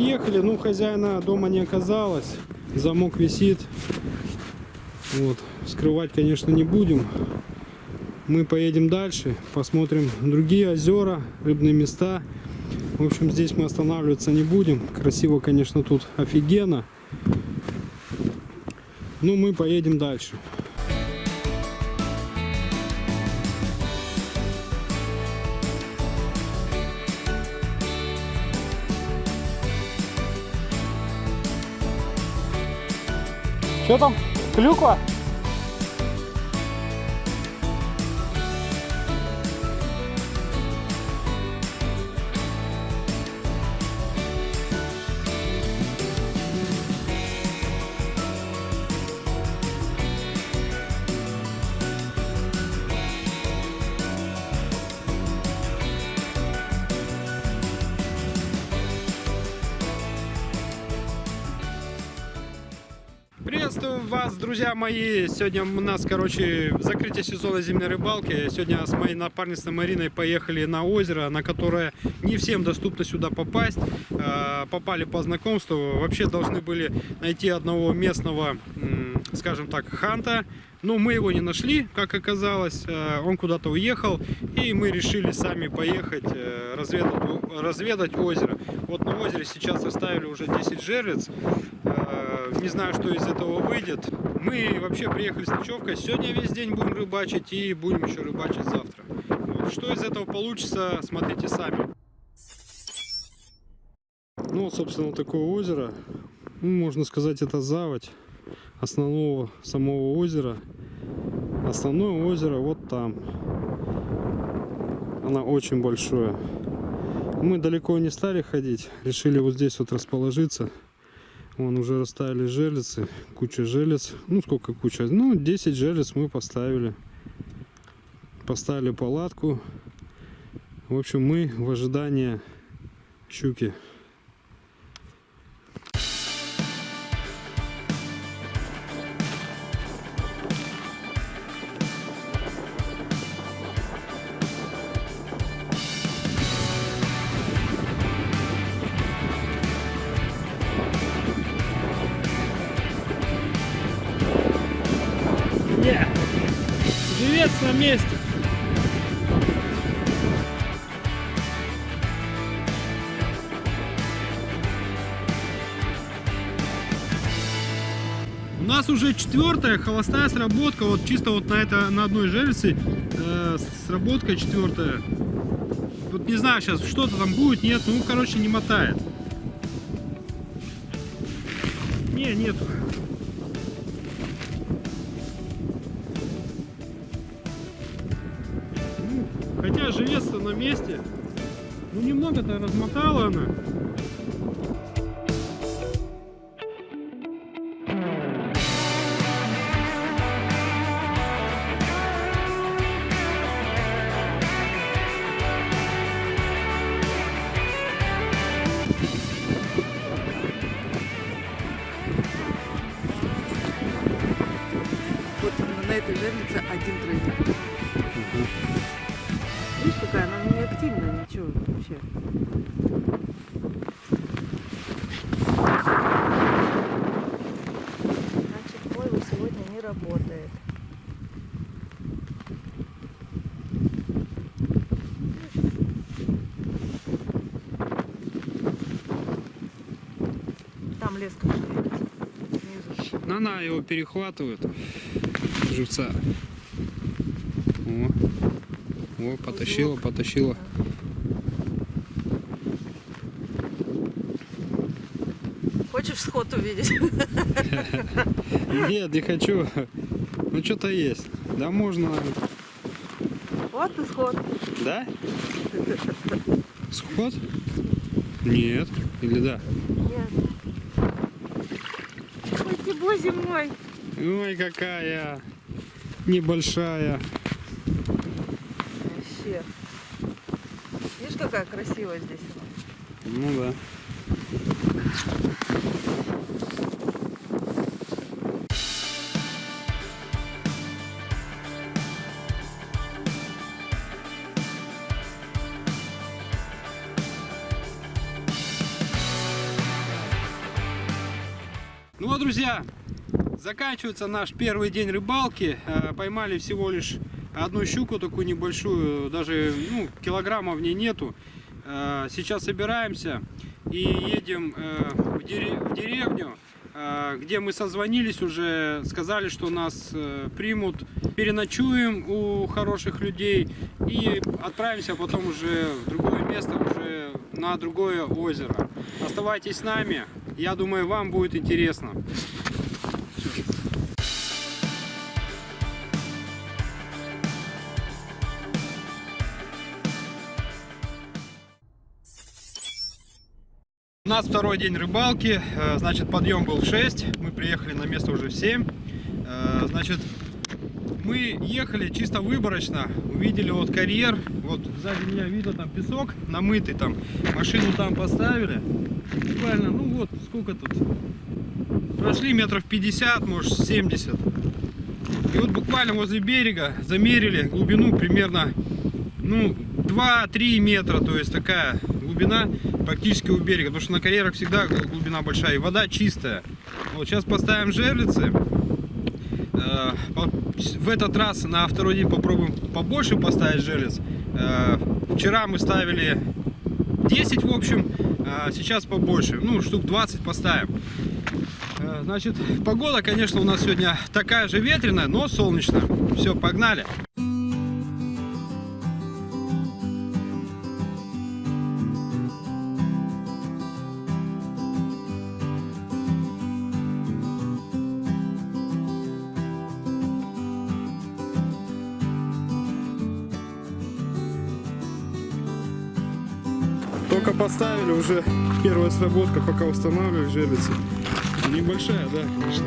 приехали, ну хозяина дома не оказалось, замок висит. Вот, скрывать, конечно, не будем. Мы поедем дальше, посмотрим другие озера, рыбные места. В общем, здесь мы останавливаться не будем. Красиво, конечно, тут офигенно. Ну, мы поедем дальше. Что там? Клюква? Приветствую вас, друзья мои! Сегодня у нас, короче, закрытие сезона зимней рыбалки. Сегодня с моей напарницей Мариной поехали на озеро, на которое не всем доступно сюда попасть. А, попали по знакомству. Вообще должны были найти одного местного, скажем так, ханта. Но мы его не нашли, как оказалось. А, он куда-то уехал. И мы решили сами поехать э, разведать, разведать озеро. Вот на озере сейчас оставили уже 10 жерлиц. Э, не знаю, что из этого выйдет. Мы вообще приехали с ночевкой. Сегодня весь день будем рыбачить и будем еще рыбачить завтра. Вот, что из этого получится, смотрите сами. Ну, собственно, такое озеро. Ну, можно сказать, это заводь основного самого озера. Основное озеро вот там. Она очень большое. Мы далеко не стали ходить. Решили вот здесь вот расположиться. Вон уже расставили железы, куча желез. Ну, сколько куча? Ну, 10 желез мы поставили. Поставили палатку. В общем, мы в ожидании щуки. Живец на месте. У нас уже четвертая холостая сработка, вот чисто вот на это на одной жерлице э, сработка четвертая. Вот не знаю сейчас что-то там будет, нет, ну короче не мотает. Не, нету. Живец-то на месте. Ну немного-то размотала она. Не активная, ничего вообще. Значит, Войва сегодня не работает. Там леска. Ну, Она его перехватывает, живца. О, о потащила, потащила. Хочешь сход увидеть? Нет, не хочу. Ну что-то есть. Да можно. Вот и сход. Да? Сход? Нет. Или да? Нет. Ой, ты боже мой. Ой, какая небольшая. Вообще. Какая красивая здесь? Ну да. Ну вот, друзья, заканчивается наш первый день рыбалки. Э, Поймали всего лишь одну щуку такую небольшую, даже ну, килограмма в ней нету. Э, Сейчас собираемся и едем э, в дере- в деревню, э, где мы созвонились уже, сказали, что нас примут, переночуем у хороших людей и отправимся потом уже в другое место, уже на другое озеро. Оставайтесь с нами, я думаю, вам будет интересно. У нас второй день рыбалки, э, значит подъем был в 6, мы приехали на место уже в 7. Э, Значит, мы ехали чисто выборочно, увидели вот карьер, вот сзади меня видно там песок намытый там, машину там поставили, буквально, ну вот сколько тут, прошли метров 50, может 70. И вот буквально возле берега замерили глубину примерно, ну, 2-3 метра, то есть такая глубина практически у берега, потому что на карьерах всегда глубина большая и вода чистая. Вот сейчас поставим жерлицы. Э, В этот раз на второй день попробуем побольше поставить жерлиц. Э, Вчера мы ставили 10 в общем, а сейчас побольше, ну штук 20 поставим. Э, Значит, погода, конечно, у нас сегодня такая же ветреная, но солнечная. Все, погнали. Поставили, уже первая сработка, пока устанавливали жерлицы. Небольшая, да, конечно.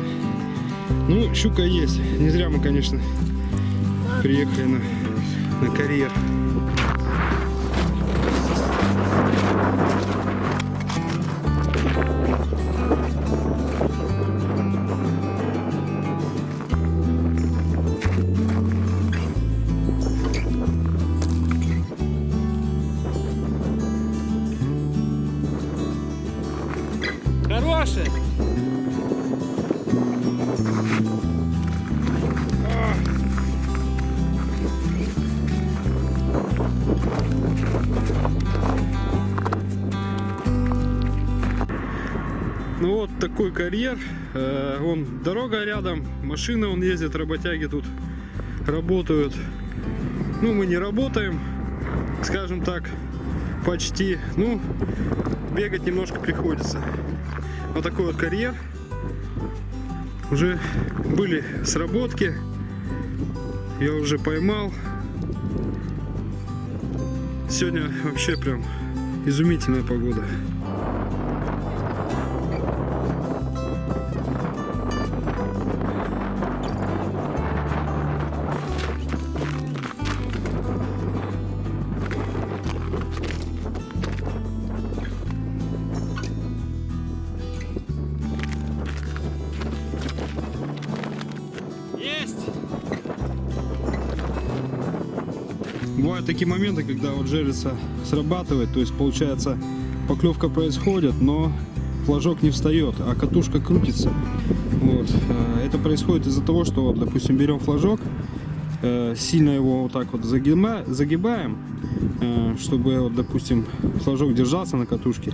Ну, щука есть. Не зря мы, конечно, приехали на, на карьер. Такой карьер. Э, Вон дорога рядом, машины он ездит, работяги тут работают. Ну, мы не работаем, скажем так, почти. Ну, бегать немножко приходится. Вот такой вот карьер. Уже были сработки. Я уже поймал. Сегодня вообще прям изумительная погода. Такие моменты, когда вот жерлица срабатывает, то есть получается поклевка происходит, но флажок не встает, а катушка крутится. Вот. э, Это происходит из-за того, что, вот, допустим, берем флажок, э, сильно его вот так вот загибаем, э, чтобы, вот, допустим, флажок держался на катушке.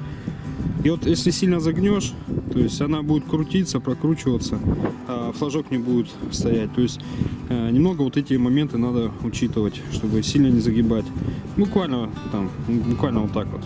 И вот если сильно загнешь, то есть она будет крутиться, прокручиваться, а флажок не будет стоять. То есть э, немного вот эти моменты надо учитывать, чтобы сильно не загибать. Буквально там, буквально вот так вот.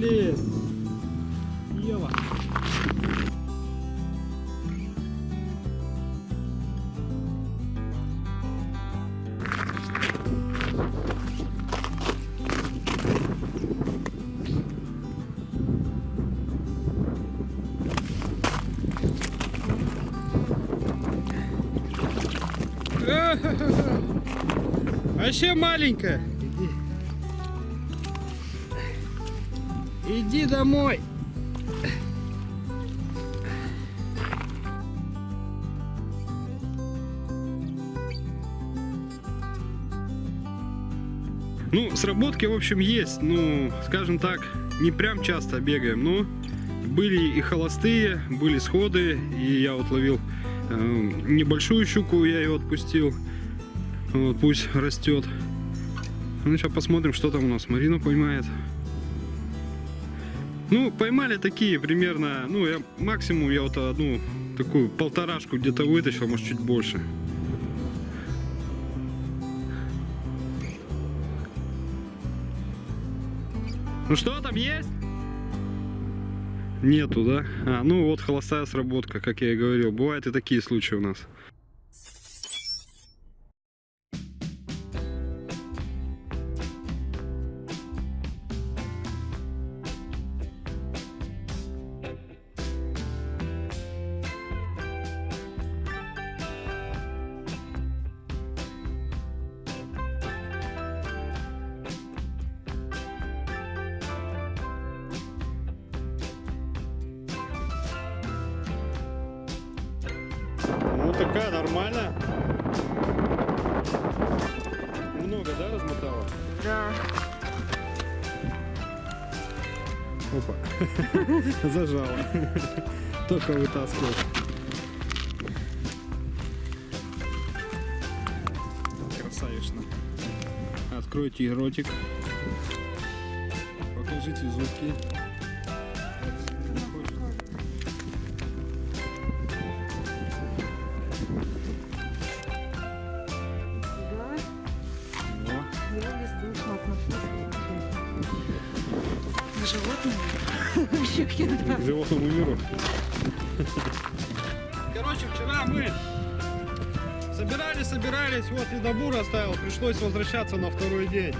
блин. Ева. А Вообще маленькая. Иди. Домой. Ну, сработки, в общем, есть. Ну, скажем так, не прям часто бегаем, но были и холостые, были сходы, и я вот ловил э, небольшую щуку, я ее отпустил. Вот, пусть растет. Ну, сейчас посмотрим, что там у нас. Марина поймает. Ну, поймали такие примерно, ну, я максимум я вот одну такую полторашку где-то вытащил, может, чуть больше. Ну что там есть? Нету, да? А, ну вот холостая сработка, как я и говорил. Бывают и такие случаи у нас. Такая нормальная. Много, да, размотала? Да. Опа. Зажала. Только вытаскивать. Красавично. Откройте ротик. Покажите зубки. к животным. Щуки, да. к животному миру. Короче, вчера мы собирались, собирались, вот ледобур оставил, пришлось возвращаться на второй день.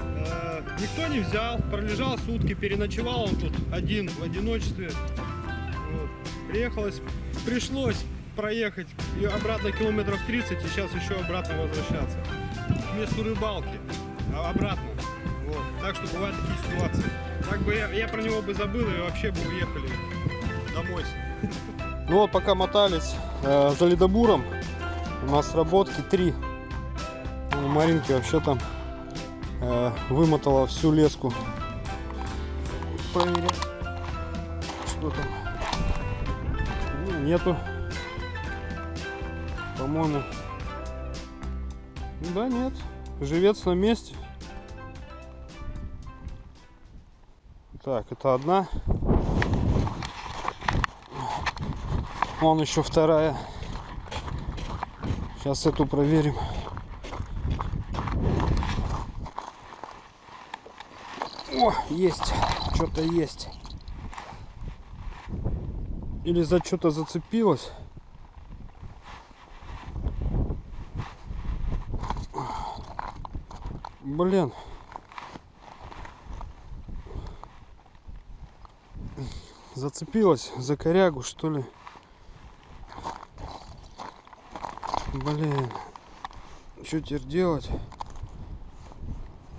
Э, Никто не взял, пролежал сутки, переночевал он тут один в одиночестве. Вот. Приехалось, пришлось проехать и обратно километров 30 и сейчас еще обратно возвращаться. К месту рыбалки, а обратно. Вот. Так что бывают такие ситуации. Так бы я, я про него бы забыл и вообще бы уехали домой. Ну вот пока мотались э, за ледобуром, у нас сработки три. У Маринки вообще там э, вымотала всю леску. Проверим, что там. Ну, нету. По-моему. Да, нет. Живец на месте. Так, это одна. Вон еще вторая. Сейчас эту проверим. О, есть. Что-то есть. Или за что-то зацепилась. Блин. Зацепилась за корягу, что ли. Блин. Что теперь делать?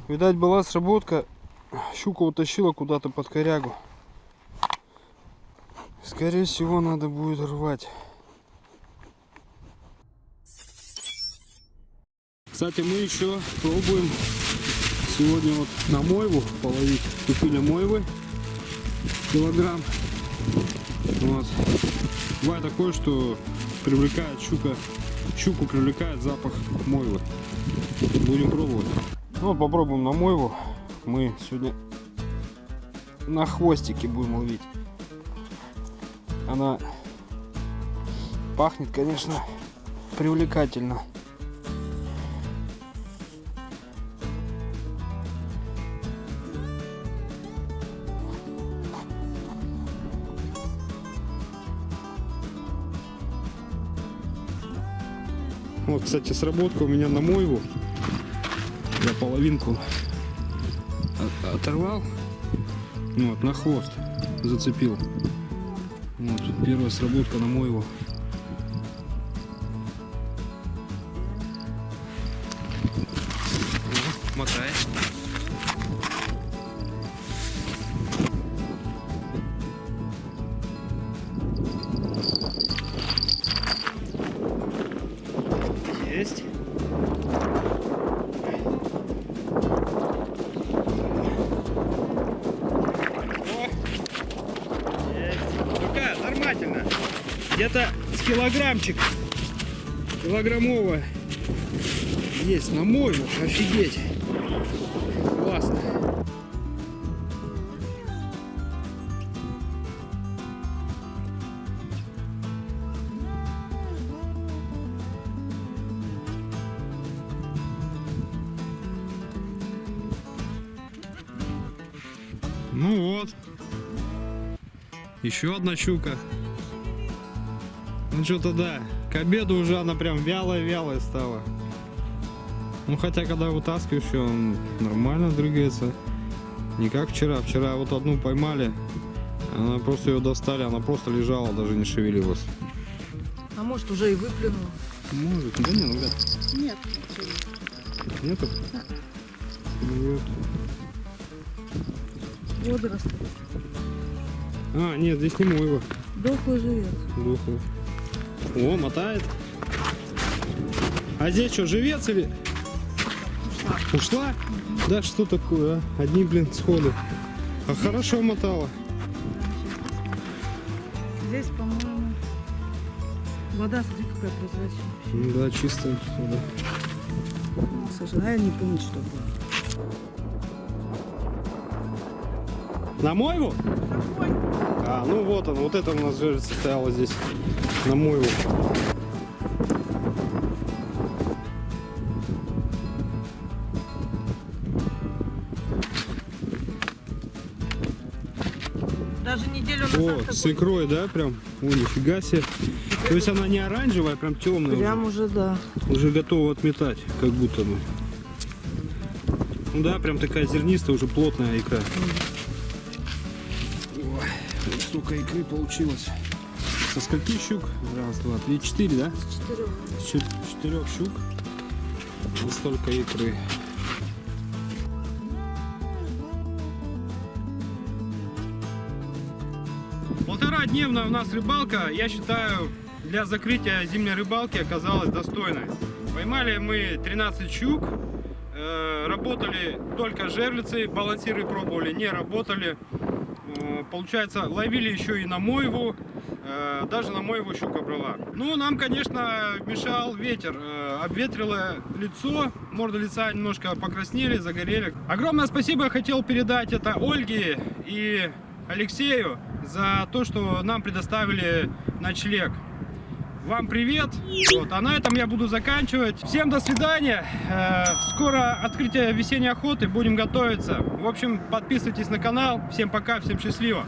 Видать, была сработка. Щука утащила куда-то под корягу. Скорее всего, надо будет рвать. Кстати, мы еще пробуем сегодня вот на мойву половить. Купили мойвы килограмм. Вот. Бывает такое, что привлекает щука, щуку привлекает запах мойвы. Будем пробовать. Ну, попробуем на мойву. Мы сегодня на хвостике будем ловить. Она пахнет, конечно, привлекательно. Кстати, сработка у меня на мойву. Я половинку от- оторвал. Ну, Вот, на хвост зацепил. Вот, первая сработка на мойву. Где-то Килограммовая. Есть на мойву. Офигеть. Классно. Ну вот. Еще одна щука. Ну что-то да. К обеду уже она прям вялая-вялая стала. Ну хотя когда вытаскиваешь ее, он нормально дрыгается. Не как вчера. Вчера вот одну поймали. Она просто ее достали, она просто лежала, даже не шевелилась. А может уже и выплюнула? Может, да не, ну ребят, Нет. нету? Нет. Водоросли. А, нет, здесь не мой его. Дохлый живец. Духов. О, мотает. А здесь что, живец или? Ушла. Ушла? Да что такое, а? Одни, блин, сходы. А хорошо мотала. Здесь, по-моему, вода, смотри, какая прозрачная. Ну да, чистая вода. Слушай, а я не помню, что было. На мойву? А, ну вот он, вот это у нас жертва стояла здесь. На мойву. Даже неделю назад О, с икрой, да, прям? О, нифига себе. То есть она не оранжевая, а прям темная. уже. Прям уже, да. Уже готова отметать, как будто бы. Ну да, прям такая зернистая, уже плотная икра. Вот столько икры получилось. Со скольки щук? Раз, два, три, четыре, да? Четырех. Четырех щук. Вот столько икры. Полтора-дневная у нас рыбалка, я считаю, для закрытия зимней рыбалки оказалась достойной. Поймали мы 13 щук, э, работали только жерлицы, балансиры пробовали, не работали. Э, Получается, ловили еще и на мойву, э, даже на мойву щука брала. Ну, нам, конечно, мешал ветер, э, обветрило лицо, морда лица немножко покраснели, загорели. Огромное спасибо хотел передать это Ольге и Алексею за то, что нам предоставили ночлег. Вам привет. Вот, а на этом я буду заканчивать. Всем до свидания. Э, Скоро открытие весенней охоты. Будем готовиться. В общем, подписывайтесь на канал. Всем пока, всем счастливо.